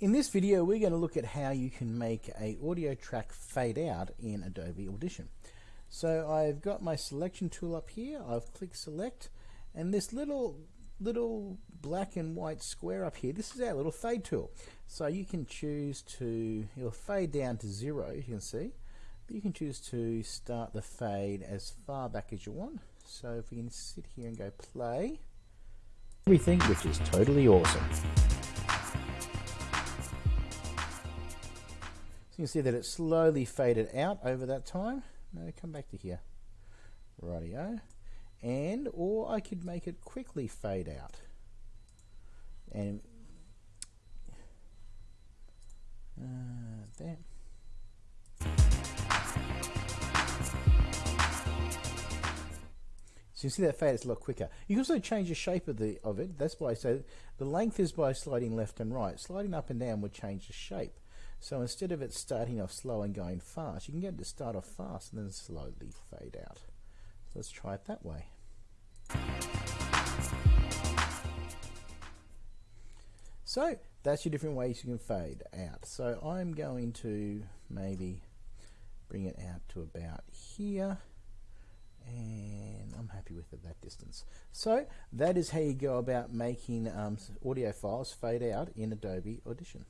In this video we're going to look at how you can make a audio track fade out in Adobe Audition. So I've got my selection tool up here, I've clicked select and this little little black and white square up here, this is our little fade tool. So you can choose to, it'll fade down to zero you can see, but you can choose to start the fade as far back as you want. So if we can sit here and go play, everything which is totally awesome. You can see that it slowly faded out over that time. No, come back to here. Rightio. And, or I could make it quickly fade out. And, uh, there. So you see that fade, it's a lot quicker. You can also change the shape of the of it. That's why I say the length is by sliding left and right. Sliding up and down would change the shape. So instead of it starting off slow and going fast, you can get it to start off fast and then slowly fade out. So let's try it that way. So that's your different ways you can fade out. So I'm going to maybe bring it out to about here and I'm happy with it that distance. So that is how you go about making um, audio files fade out in Adobe Audition.